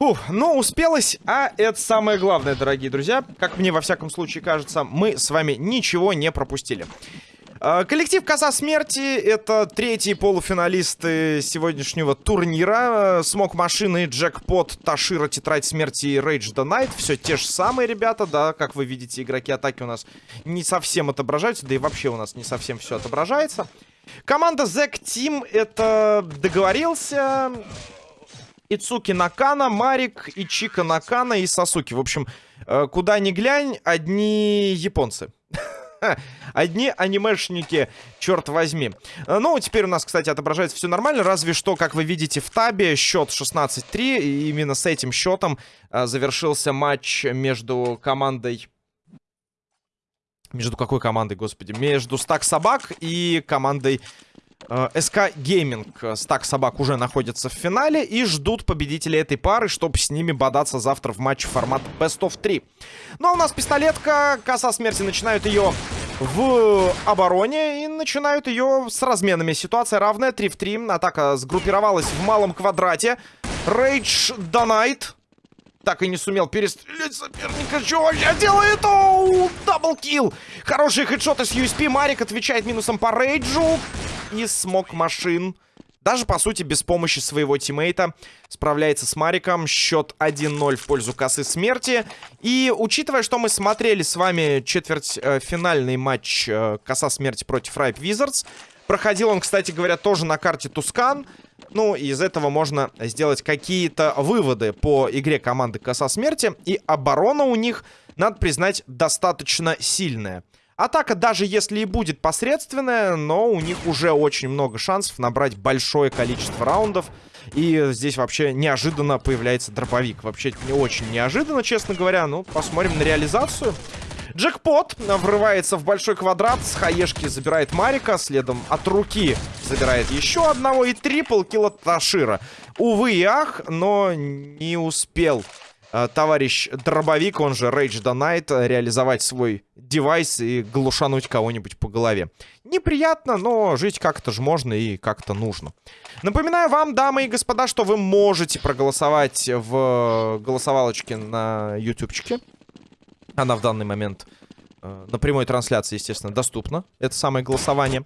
Фух, ну, успелось, а это самое главное, дорогие друзья. Как мне, во всяком случае, кажется, мы с вами ничего не пропустили. А, коллектив Коза Смерти — это третьи полуфиналисты сегодняшнего турнира. Смог машины, Джекпот, Ташира, Тетрадь Смерти и Rage the Night. Все те же самые ребята, да, как вы видите, игроки атаки у нас не совсем отображаются, да и вообще у нас не совсем все отображается. Команда Zack Team — это договорился... Ицуки Накана, Марик, Ичика Накана и Сасуки. В общем, э, куда ни глянь, одни японцы. Одни анимешники, черт возьми. Э, ну, теперь у нас, кстати, отображается все нормально. Разве что, как вы видите в табе, счет 16-3. И именно с этим счетом э, завершился матч между командой... Между какой командой, господи? Между Стак Собак и командой SK Gaming, стак собак уже находится в финале и ждут победителей этой пары, чтобы с ними бодаться завтра в матче формат Best of 3. Ну а у нас пистолетка, коса смерти начинают ее в обороне и начинают ее с разменами. Ситуация равная, 3 в 3. Атака сгруппировалась в малом квадрате. Рейдж Донайт так и не сумел перестрелять соперника. Что я делаю? Оу, double kill. Хорошие хедшоты с USP. Марик отвечает минусом по рейджу. И Smoke Machine. Даже, по сути, без помощи своего тиммейта справляется с Мариком. Счет 1-0 в пользу косы смерти. И учитывая, что мы смотрели с вами четвертьфинальный э, матч э, коса смерти против Ripe Wizards, проходил он, кстати говоря, тоже на карте Тускан. Ну, из этого можно сделать какие-то выводы по игре команды Коса Смерти. И оборона у них, надо признать, достаточно сильная. Атака, даже если и будет посредственная, но у них уже очень много шансов набрать большое количество раундов. И здесь вообще неожиданно появляется дробовик. Вообще не очень неожиданно, честно говоря. Ну, посмотрим на реализацию. Джекпот врывается в большой квадрат. С хаешки забирает Марика. Следом от руки забирает еще одного. И трипл килл Ташира. Увы и ах, но не успел э, товарищ Дробовик, он же Rage the Night, реализовать свой девайс и глушануть кого-нибудь по голове. Неприятно, но жить как-то же можно и как-то нужно. Напоминаю вам, дамы и господа, что вы можете проголосовать в голосовалочке на ютубчике. Она в данный момент э, на прямой трансляции, естественно, доступна. Это самое голосование.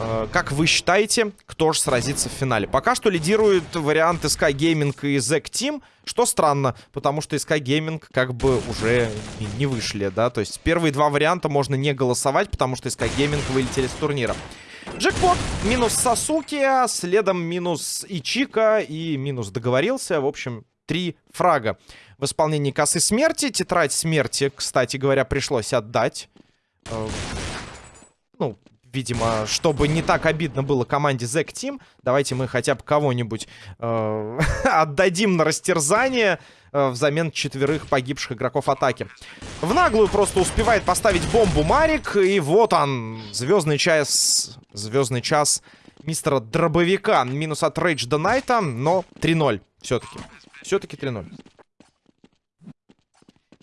Э, как вы считаете, кто же сразится в финале? Пока что лидирует вариант Sky Gaming и Zack Team, что странно, потому что Sky Gaming как бы уже не вышли, да? То есть первые два варианта можно не голосовать, потому что Sky Gaming вылетели с турнира. Джекпот, минус Сасуки, следом минус Ичика и минус договорился. В общем, три фрага в исполнении косы смерти. Тетрадь смерти, кстати говоря, пришлось отдать. Э, ну, видимо, чтобы не так обидно было команде Zack Team, давайте мы хотя бы кого-нибудь э, отдадим на растерзание э, взамен четверых погибших игроков атаки. В наглую просто успевает поставить бомбу Марик, и вот он, звездный час, звездный час мистера Дробовика. Минус от Рейдж до Найта, но 3-0 все-таки. Все-таки 3-0.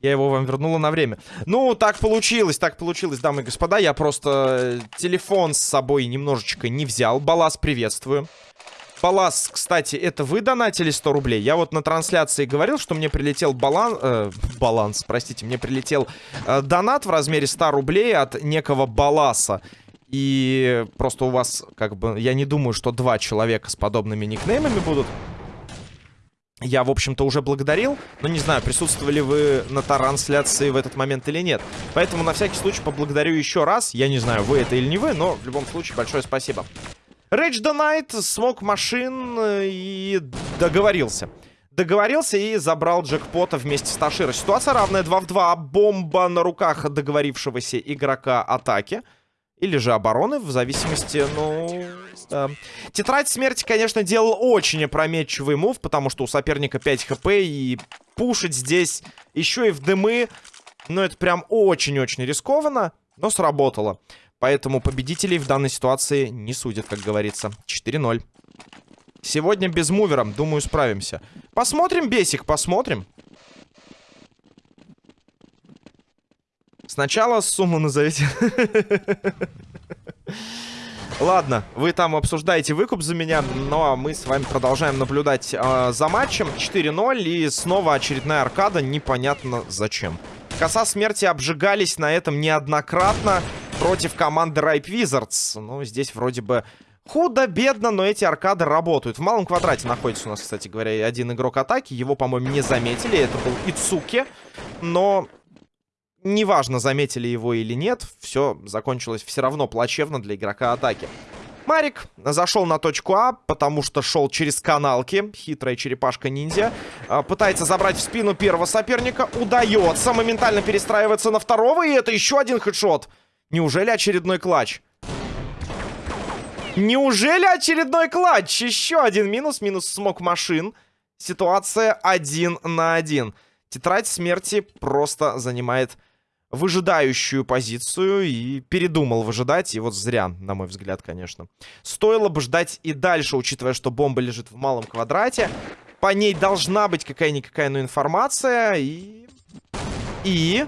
Я его вам вернула на время. Ну, так получилось, так получилось, дамы и господа. Я просто э, телефон с собой немножечко не взял. Балас, приветствую. Балас, кстати, это вы донатили 100 рублей? Я вот на трансляции говорил, что мне прилетел баланс... Э, баланс, простите, мне прилетел э, донат в размере 100 рублей от некого Баласа. И просто у вас, как бы, я не думаю, что два человека с подобными никнеймами будут я, в общем-то, уже благодарил. Но не знаю, присутствовали вы на трансляции в этот момент или нет. Поэтому на всякий случай поблагодарю еще раз. Я не знаю, вы это или не вы, но в любом случае большое спасибо. Rage the Night смог машин э, и договорился. Договорился и забрал джекпота вместе с Таширо. Ситуация равная 2 в 2. Бомба на руках договорившегося игрока атаки. Или же обороны, в зависимости, ну... Да. Тетрадь смерти, конечно, делал очень опрометчивый мув, потому что у соперника 5 хп, и пушить здесь еще и в дымы, ну, это прям очень-очень рискованно, но сработало. Поэтому победителей в данной ситуации не судят, как говорится. 4-0. Сегодня без мувера, думаю, справимся. Посмотрим, Бесик, посмотрим. Сначала сумму назовите. Ладно, вы там обсуждаете выкуп за меня, но мы с вами продолжаем наблюдать э, за матчем. 4-0 и снова очередная аркада, непонятно зачем. Коса смерти обжигались на этом неоднократно против команды Ripe Wizards. Ну, здесь вроде бы худо-бедно, но эти аркады работают. В малом квадрате находится у нас, кстати говоря, один игрок атаки. Его, по-моему, не заметили. Это был Ицуки. Но неважно, заметили его или нет, все закончилось все равно плачевно для игрока атаки. Марик зашел на точку А, потому что шел через каналки. Хитрая черепашка-ниндзя. А, пытается забрать в спину первого соперника. Удается моментально перестраиваться на второго. И это еще один хедшот. Неужели очередной клатч? Неужели очередной клатч? Еще один минус. Минус смог машин. Ситуация один на один. Тетрадь смерти просто занимает выжидающую позицию и передумал выжидать. И вот зря, на мой взгляд, конечно. Стоило бы ждать и дальше, учитывая, что бомба лежит в малом квадрате. По ней должна быть какая-никакая ну, информация. И... И...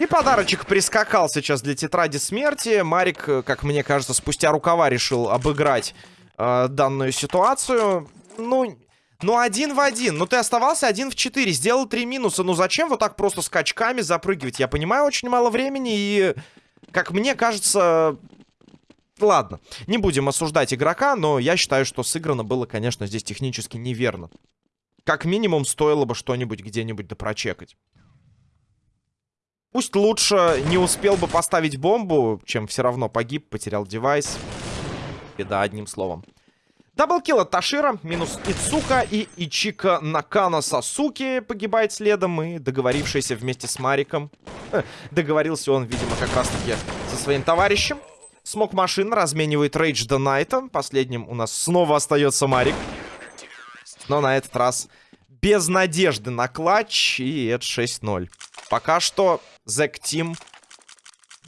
И подарочек прискакал сейчас для тетради смерти. Марик, как мне кажется, спустя рукава решил обыграть э, данную ситуацию. Ну, ну, один в один. Ну, ты оставался один в четыре. Сделал три минуса. Ну, зачем вот так просто скачками запрыгивать? Я понимаю, очень мало времени. И, как мне кажется... Ладно, не будем осуждать игрока, но я считаю, что сыграно было, конечно, здесь технически неверно. Как минимум, стоило бы что-нибудь где-нибудь допрочекать. Пусть лучше не успел бы поставить бомбу, чем все равно погиб, потерял девайс. Беда, одним словом. Даблкил от Ташира, минус Ицука и Ичика Накана Сасуки погибает следом. И договорившийся вместе с Мариком. договорился он, видимо, как раз-таки со своим товарищем. Смог машин разменивает Рейдж до Найта. Последним у нас снова остается Марик. Но на этот раз без надежды на клатч. И это 6-0. Пока что Зэк Тим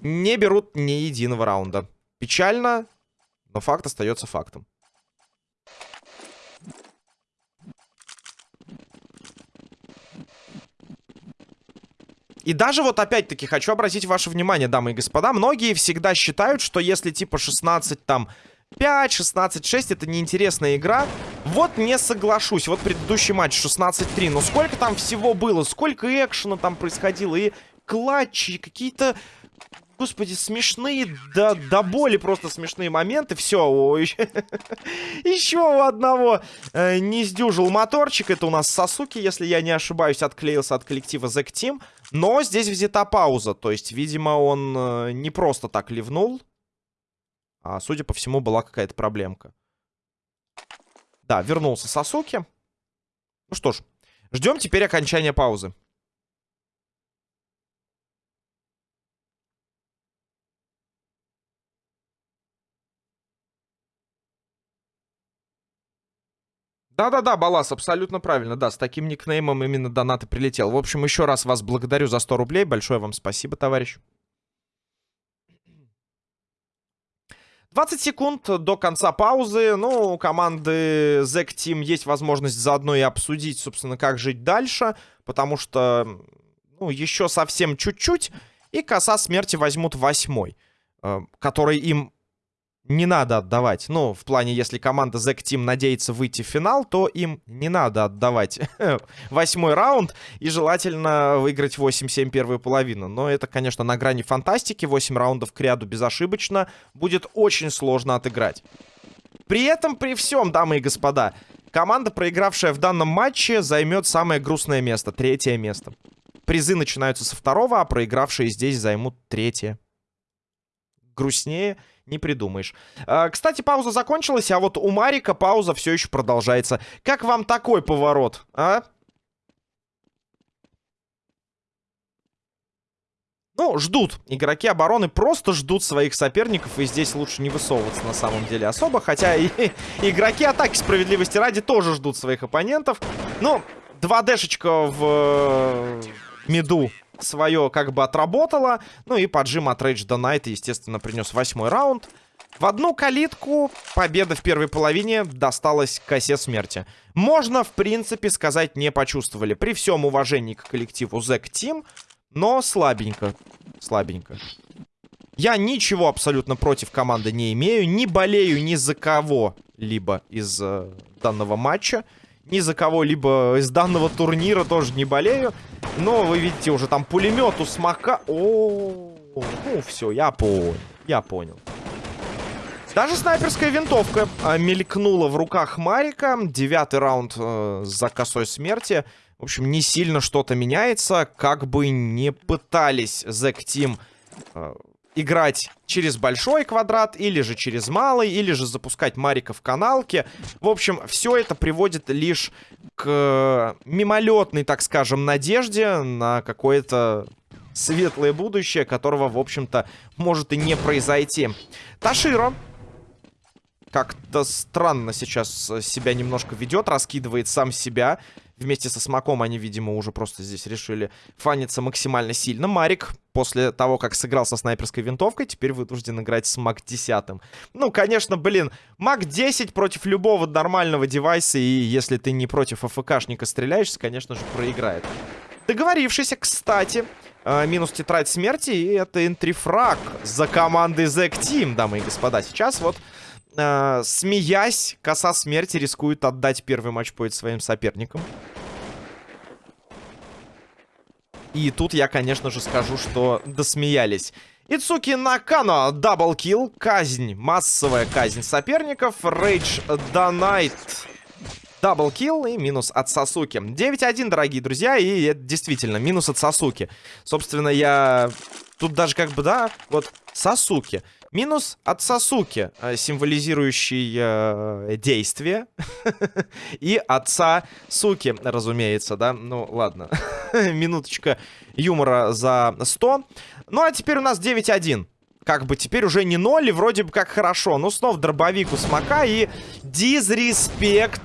не берут ни единого раунда. Печально, но факт остается фактом. И даже вот опять-таки хочу обратить ваше внимание, дамы и господа, многие всегда считают, что если типа 16 там 5, 16-6 это неинтересная игра. Вот не соглашусь. Вот предыдущий матч 16-3. Но сколько там всего было? Сколько экшена там происходило? И клатчи, какие-то... Господи, смешные, до, до боли просто смешные моменты. Все, еще у одного э, не сдюжил моторчик. Это у нас Сасуки, если я не ошибаюсь, отклеился от коллектива Zack Team. Но здесь взята пауза. То есть, видимо, он э, не просто так ливнул. А, судя по всему, была какая-то проблемка. Да, вернулся Сасуки. Ну что ж, ждем теперь окончания паузы. Да-да-да, Балас, абсолютно правильно. Да, с таким никнеймом именно донат и прилетел. В общем, еще раз вас благодарю за 100 рублей. Большое вам спасибо, товарищ. 20 секунд до конца паузы. Ну, у команды Zack Team есть возможность заодно и обсудить, собственно, как жить дальше. Потому что, ну, еще совсем чуть-чуть. И коса смерти возьмут восьмой. Э, который им не надо отдавать. Ну, в плане, если команда Zack Team надеется выйти в финал, то им не надо отдавать восьмой раунд и желательно выиграть 8-7 первую половину. Но это, конечно, на грани фантастики. 8 раундов к ряду безошибочно. Будет очень сложно отыграть. При этом, при всем, дамы и господа, команда, проигравшая в данном матче, займет самое грустное место, третье место. Призы начинаются со второго, а проигравшие здесь займут третье. Грустнее не придумаешь. А, кстати, пауза закончилась, а вот у Марика пауза все еще продолжается. Как вам такой поворот, а? Ну, ждут. Игроки обороны просто ждут своих соперников. И здесь лучше не высовываться на самом деле особо. Хотя и игроки атаки справедливости ради тоже ждут своих оппонентов. Ну, 2Дшечка в э, миду свое как бы отработала. Ну и поджим от Рейдж до Найта, естественно, принес восьмой раунд. В одну калитку победа в первой половине досталась косе смерти. Можно, в принципе, сказать, не почувствовали. При всем уважении к коллективу Зэк Тим, но слабенько. Слабенько. Я ничего абсолютно против команды не имею. Не болею ни за кого-либо из э, данного матча. Ни за кого-либо из данного турнира тоже не болею. Но вы видите, уже там пулемет у смока. О, ну все, я понял. Я понял. Даже снайперская винтовка э, мелькнула в руках Марика. Девятый раунд э, за косой смерти. В общем, не сильно что-то меняется. Как бы не пытались Зек Тим э, играть через большой квадрат, или же через малый, или же запускать Марика в каналке. В общем, все это приводит лишь к мимолетной, так скажем, надежде на какое-то светлое будущее, которого, в общем-то, может и не произойти. Таширо как-то странно сейчас себя немножко ведет, раскидывает сам себя. Вместе со Смоком они, видимо, уже просто здесь решили фаниться максимально сильно. Марик, после того, как сыграл со снайперской винтовкой, теперь вынужден играть с Мак 10. Ну, конечно, блин, Мак 10 против любого нормального девайса, и если ты не против АФКшника стреляешься, конечно же, проиграет. Договорившийся, кстати, э, минус тетрадь смерти, и это энтрифраг за командой Зек Тим, дамы и господа. Сейчас вот э, смеясь, коса смерти рискует отдать первый матчпоинт своим соперникам. И тут я, конечно же, скажу, что досмеялись. Ицуки Накано, double kill, казнь, массовая казнь соперников, Рейдж Донайт, double kill и минус от Сасуки. 9-1, дорогие друзья, и это действительно минус от Сасуки. Собственно, я... Тут даже как бы, да, вот Сасуки. Минус от Сасуки, э, символизирующий э, действие. И от Сасуки, разумеется, да? Ну, ладно. Минуточка юмора за 100. Ну, а теперь у нас 9-1 как бы теперь уже не 0, и вроде бы как хорошо. Ну, снова дробовик у Смока и дизреспект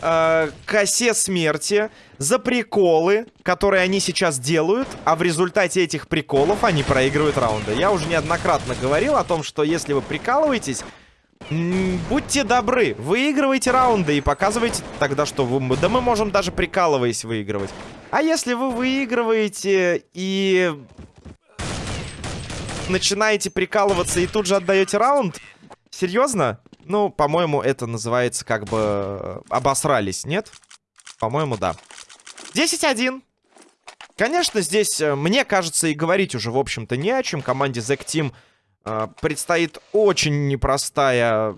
э, косе смерти за приколы, которые они сейчас делают, а в результате этих приколов они проигрывают раунды. Я уже неоднократно говорил о том, что если вы прикалываетесь, будьте добры, выигрывайте раунды и показывайте тогда, что вы... Да мы можем даже прикалываясь выигрывать. А если вы выигрываете и начинаете прикалываться и тут же отдаете раунд, серьезно? Ну, по-моему, это называется как бы э, обосрались, нет? По-моему, да. 10-1. Конечно, здесь, э, мне кажется, и говорить уже, в общем-то, не о чем. Команде Zack Team э, предстоит очень непростая...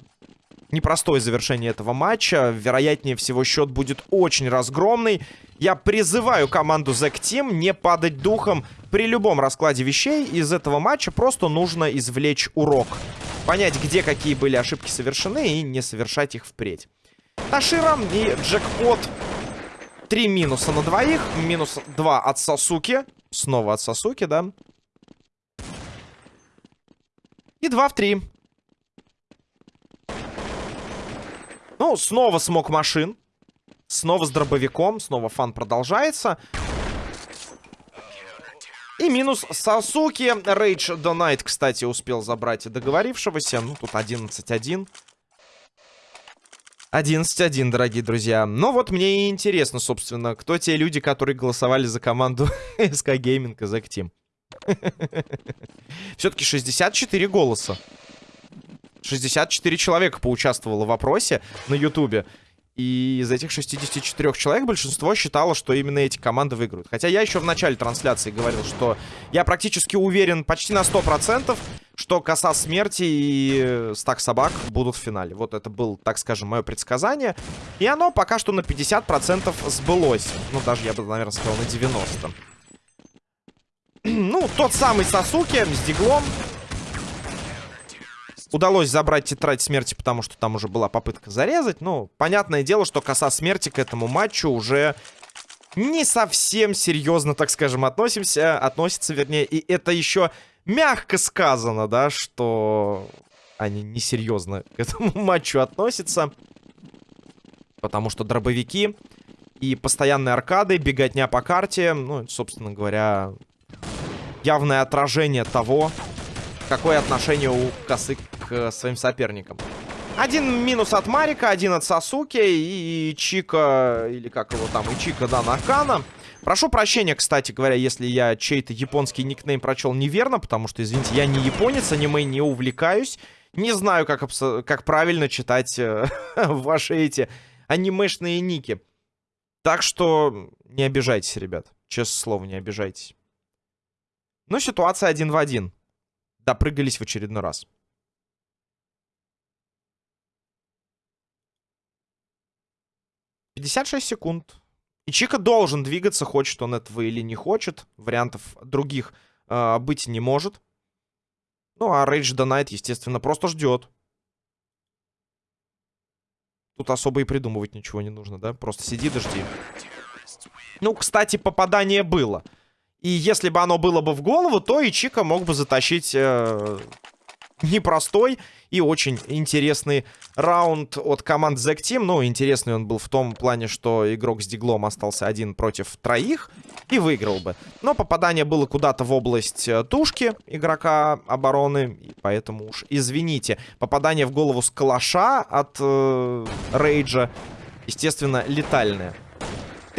Непростое завершение этого матча. Вероятнее всего, счет будет очень разгромный. Я призываю команду Zack Team не падать духом при любом раскладе вещей. Из этого матча просто нужно извлечь урок понять, где какие были ошибки совершены и не совершать их впредь. Ташира и джекпот. Три минуса на двоих. Минус два от Сасуки. Снова от Сасуки, да. И два в три. Ну, снова смог машин. Снова с дробовиком. Снова фан продолжается. И минус Сасуки. Рейдж Донайт, кстати, успел забрать договорившегося. Ну, тут 11-1. 11-1, дорогие друзья. Но вот мне и интересно, собственно, кто те люди, которые голосовали за команду SK Gaming и Zack Team. Все-таки 64 голоса. 64 человека поучаствовало в вопросе на Ютубе. И из этих 64 человек большинство считало, что именно эти команды выиграют. Хотя я еще в начале трансляции говорил, что я практически уверен почти на 100%, что Коса Смерти и Стак Собак будут в финале. Вот это было, так скажем, мое предсказание. И оно пока что на 50% сбылось. Ну, даже я бы, наверное, сказал на 90%. ну, тот самый Сасуки с диглом удалось забрать тетрадь смерти, потому что там уже была попытка зарезать. Ну, понятное дело, что коса смерти к этому матчу уже не совсем серьезно, так скажем, относимся, относится, вернее. И это еще мягко сказано, да, что они несерьезно к этому матчу относятся. Потому что дробовики и постоянные аркады, беготня по карте, ну, собственно говоря, явное отражение того, какое отношение у косы к своим соперникам. Один минус от Марика, один от Сасуки и Чика, или как его там, и Чика, да, Накана. Прошу прощения, кстати говоря, если я чей-то японский никнейм прочел неверно, потому что, извините, я не японец, аниме не увлекаюсь. Не знаю, как, как правильно читать э, ваши эти анимешные ники. Так что не обижайтесь, ребят. Честное слово, не обижайтесь. Ну, ситуация один в один. Допрыгались в очередной раз. Пятьдесят шесть секунд. И Чика должен двигаться, хочет он этого или не хочет. Вариантов других э, быть не может. Ну, а the Night, естественно, просто ждет. Тут особо и придумывать ничего не нужно, да? Просто сиди, дожди. Ну, кстати, попадание было. И если бы оно было бы в голову, то и Чика мог бы затащить э, непростой и очень интересный раунд от команд Zack Team. Ну, интересный он был в том плане, что игрок с диглом остался один против троих и выиграл бы. Но попадание было куда-то в область э, тушки игрока обороны, и поэтому уж извините. Попадание в голову с калаша от э, Рейджа, естественно, летальное.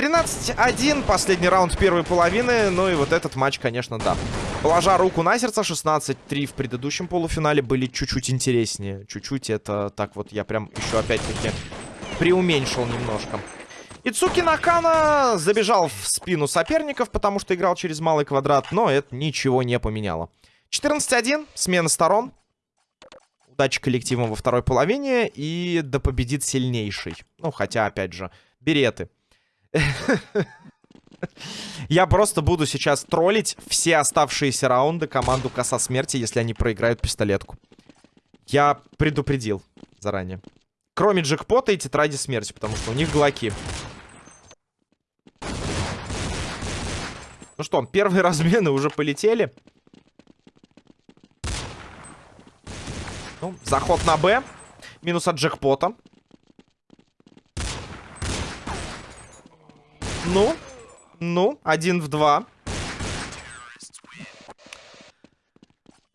13-1, последний раунд первой половины. Ну и вот этот матч, конечно, да. Положа руку на сердце, 16-3 в предыдущем полуфинале были чуть-чуть интереснее. Чуть-чуть это так вот я прям еще опять-таки преуменьшил немножко. Ицуки Накана забежал в спину соперников, потому что играл через малый квадрат, но это ничего не поменяло. 14-1, смена сторон. Удачи коллективам во второй половине, и да победит сильнейший. Ну, хотя, опять же, береты. Я просто буду сейчас троллить все оставшиеся раунды команду Коса Смерти, если они проиграют пистолетку. Я предупредил заранее. Кроме джекпота и тетради смерти, потому что у них глоки. Ну что, первые размены уже полетели. Ну, заход на Б. Минус от джекпота. Ну, ну, один в два.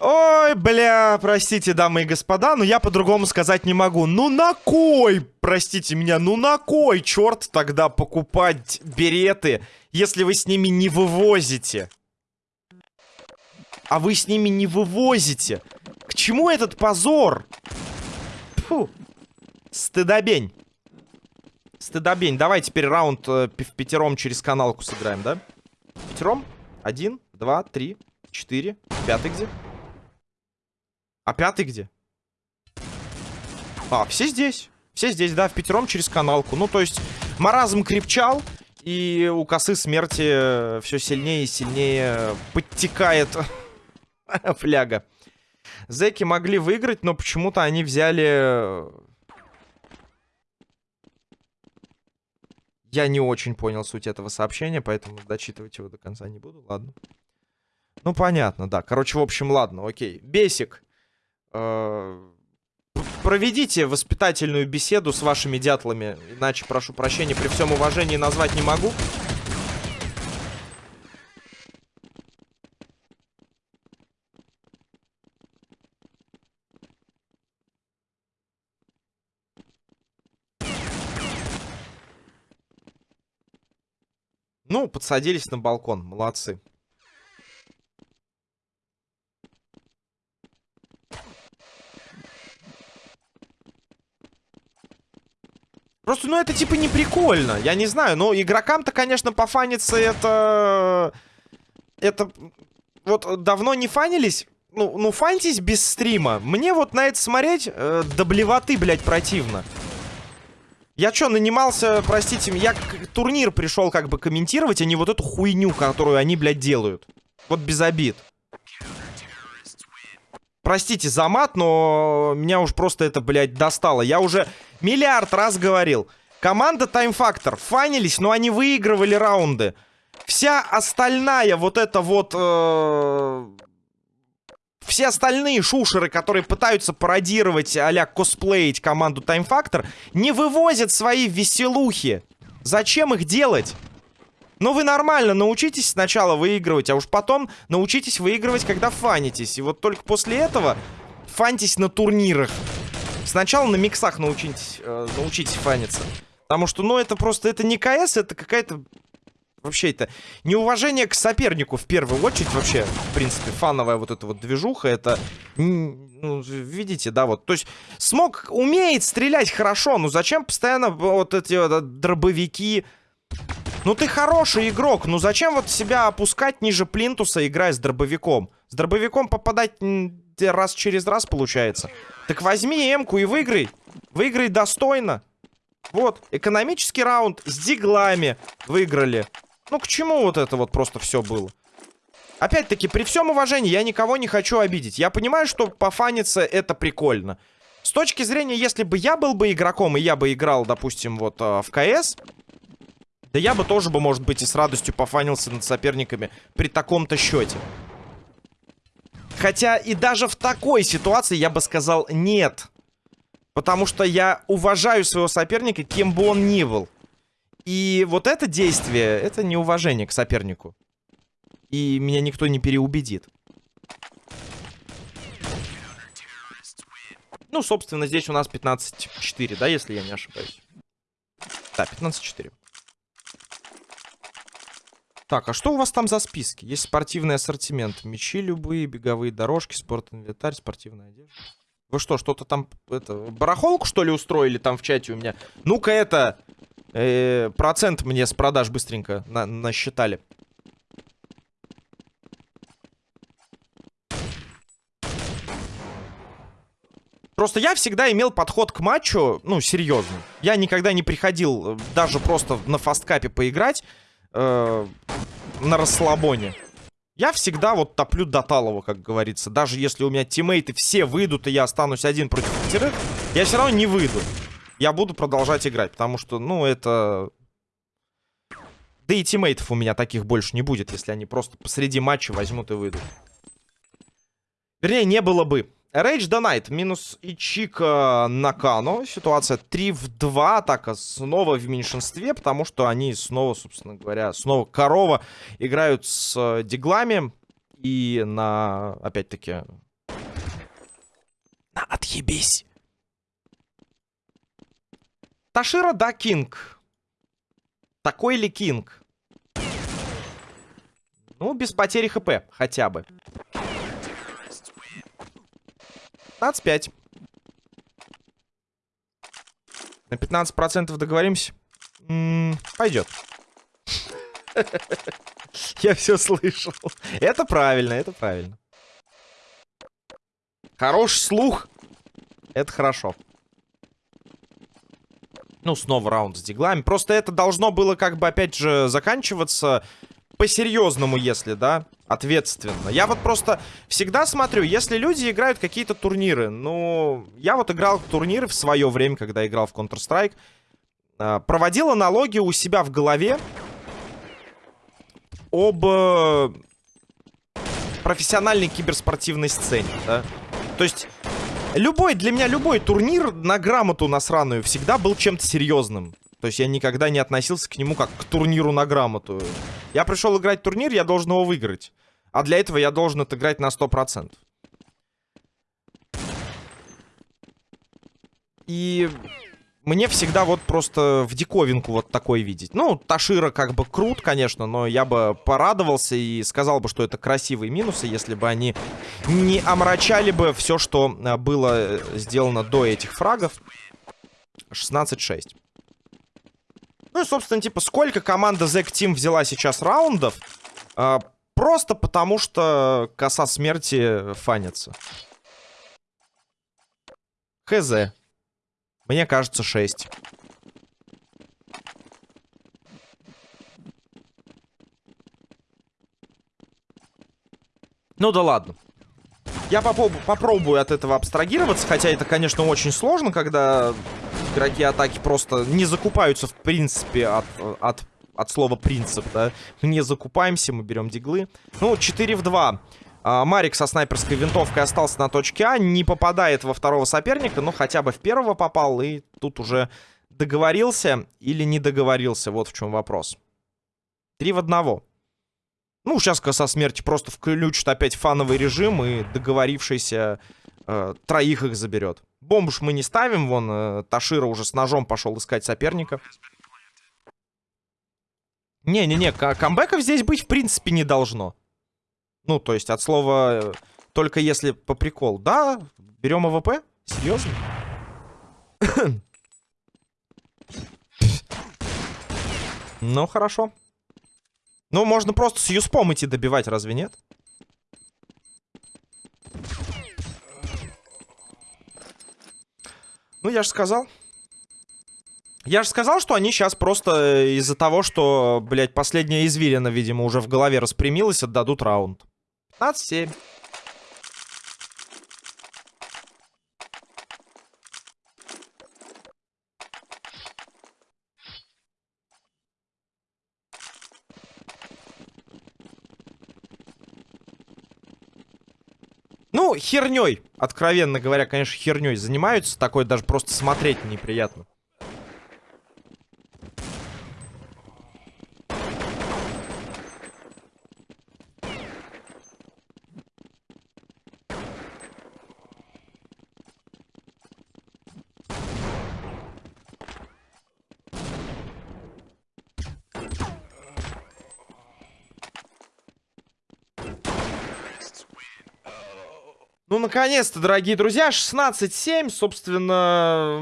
Ой, бля, простите, дамы и господа, но я по-другому сказать не могу. Ну на кой, простите меня, ну на кой, черт, тогда покупать береты, если вы с ними не вывозите? А вы с ними не вывозите. К чему этот позор? Фу, стыдобень. Стыдобень. Давай теперь раунд э, в пятером через каналку сыграем, да? Пятером? Один, два, три, четыре. Пятый где? А пятый где? А, все здесь. Все здесь, да, в пятером через каналку. Ну, то есть, маразм крепчал. И у косы смерти э, все сильнее и сильнее подтекает фляга. Зеки могли выиграть, но почему-то они взяли Я не очень понял суть этого сообщения, поэтому дочитывать его до конца не буду, ладно. Ну, понятно, да. Короче, в общем, ладно, окей. Бесик. Э проведите воспитательную беседу с вашими дятлами. Иначе, прошу прощения, при всем уважении назвать не могу. Подсадились на балкон. Молодцы. Просто, ну, это типа не прикольно. Я не знаю, но игрокам-то, конечно, пофаниться это... Это... Вот давно не фанились. Ну, ну фаньтесь без стрима. Мне вот на это смотреть э, до блядь, противно. Я что, нанимался, простите, я турнир пришел как бы комментировать, а не вот эту хуйню, которую они, блядь, делают. Вот без обид. Простите за мат, но меня уж просто это, блядь, достало. Я уже миллиард раз говорил. Команда Time Factor фанились, но они выигрывали раунды. Вся остальная вот эта вот... Э все остальные шушеры, которые пытаются пародировать а-ля косплеить команду Time Factor, не вывозят свои веселухи. Зачем их делать? Ну вы нормально научитесь сначала выигрывать, а уж потом научитесь выигрывать, когда фанитесь. И вот только после этого фанитесь на турнирах. Сначала на миксах научитесь, э, научитесь фаниться. Потому что, ну, это просто, это не КС, это какая-то вообще это неуважение к сопернику в первую очередь. Вообще, в принципе, фановая вот эта вот движуха, это... Ну, видите, да, вот. То есть, смог умеет стрелять хорошо, но зачем постоянно вот эти вот дробовики... Ну ты хороший игрок, ну зачем вот себя опускать ниже плинтуса, играя с дробовиком? С дробовиком попадать раз через раз получается. Так возьми эмку и выиграй. Выиграй достойно. Вот, экономический раунд с диглами выиграли. Ну, к чему вот это вот просто все было? Опять-таки, при всем уважении, я никого не хочу обидеть. Я понимаю, что пофаниться это прикольно. С точки зрения, если бы я был бы игроком, и я бы играл, допустим, вот э, в КС, да я бы тоже бы, может быть, и с радостью пофанился над соперниками при таком-то счете. Хотя и даже в такой ситуации я бы сказал нет. Потому что я уважаю своего соперника, кем бы он ни был. И вот это действие, это неуважение к сопернику. И меня никто не переубедит. Ну, собственно, здесь у нас 15-4, да, если я не ошибаюсь. Да, 15-4. Так, а что у вас там за списки? Есть спортивный ассортимент. Мечи любые, беговые дорожки, спорт-инвентарь, спортивная одежда. Вы что, что-то там, это, барахолку, что ли, устроили там в чате у меня? Ну-ка, это, э, процент мне с продаж быстренько на насчитали. Просто я всегда имел подход к матчу, ну, серьезно. Я никогда не приходил э, даже просто на фасткапе поиграть э, на расслабоне. Я всегда вот топлю до талого, как говорится. Даже если у меня тиммейты все выйдут, и я останусь один против пятерых, я все равно не выйду. Я буду продолжать играть, потому что, ну, это... Да и тиммейтов у меня таких больше не будет, если они просто посреди матча возьмут и выйдут. Вернее, не было бы. Рейдж Донайт минус Ичика Накано. Ситуация 3 в 2. Атака снова в меньшинстве, потому что они снова, собственно говоря, снова корова играют с э, диглами. И на, опять-таки... На отъебись. Ташира, да, Кинг. Такой ли Кинг? Ну, без потери ХП, хотя бы. 15-5. На 15% договоримся? М -м, пойдет. Я все слышал. Это правильно, это правильно. Хороший слух. Это хорошо. Ну, снова раунд с диглами. Просто это должно было как бы, опять же, заканчиваться по-серьезному, если, да, ответственно. Я вот просто всегда смотрю, если люди играют какие-то турниры, ну, я вот играл в турниры в свое время, когда играл в Counter-Strike, а, проводил аналогию у себя в голове об э, профессиональной киберспортивной сцене, да. То есть, любой, для меня любой турнир на грамоту насраную всегда был чем-то серьезным. То есть я никогда не относился к нему как к турниру на грамоту. Я пришел играть турнир, я должен его выиграть. А для этого я должен отыграть на 100%. И мне всегда вот просто в диковинку вот такой видеть. Ну, Ташира как бы крут, конечно, но я бы порадовался и сказал бы, что это красивые минусы, если бы они не омрачали бы все, что э, было э, сделано до этих фрагов. 16-6. Ну и, собственно, типа, сколько команда Zack Team взяла сейчас раундов? А, просто потому, что коса смерти фанится. Хз. Мне кажется, 6. Ну да ладно. Я попробую, попробую от этого абстрагироваться, хотя это, конечно, очень сложно, когда игроки атаки просто не закупаются, в принципе, от, от, от слова принцип, да. Не закупаемся, мы берем диглы. Ну, 4 в 2. А, Марик со снайперской винтовкой остался на точке А, не попадает во второго соперника, но хотя бы в первого попал, и тут уже договорился или не договорился, вот в чем вопрос. 3 в 1. Ну, сейчас коса смерти просто включит опять фановый режим, и договорившийся э, троих их заберет. Бомбу ж мы не ставим, вон э, Ташира уже с ножом пошел искать соперника. Не-не-не, ка- камбэков здесь быть в принципе не должно. Ну, то есть от слова э, только если по прикол. Да, берем AWP? Серьезно? Ну, хорошо. Ну, можно просто с юспом идти добивать, разве нет? Ну, я же сказал. Я же сказал, что они сейчас просто э, из-за того, что, блядь, последняя извилина, видимо, уже в голове распрямилась, отдадут раунд. 15-7. Ну, херней, откровенно говоря, конечно, херней занимаются. Такое даже просто смотреть неприятно. Наконец-то, дорогие друзья, 16-7, собственно,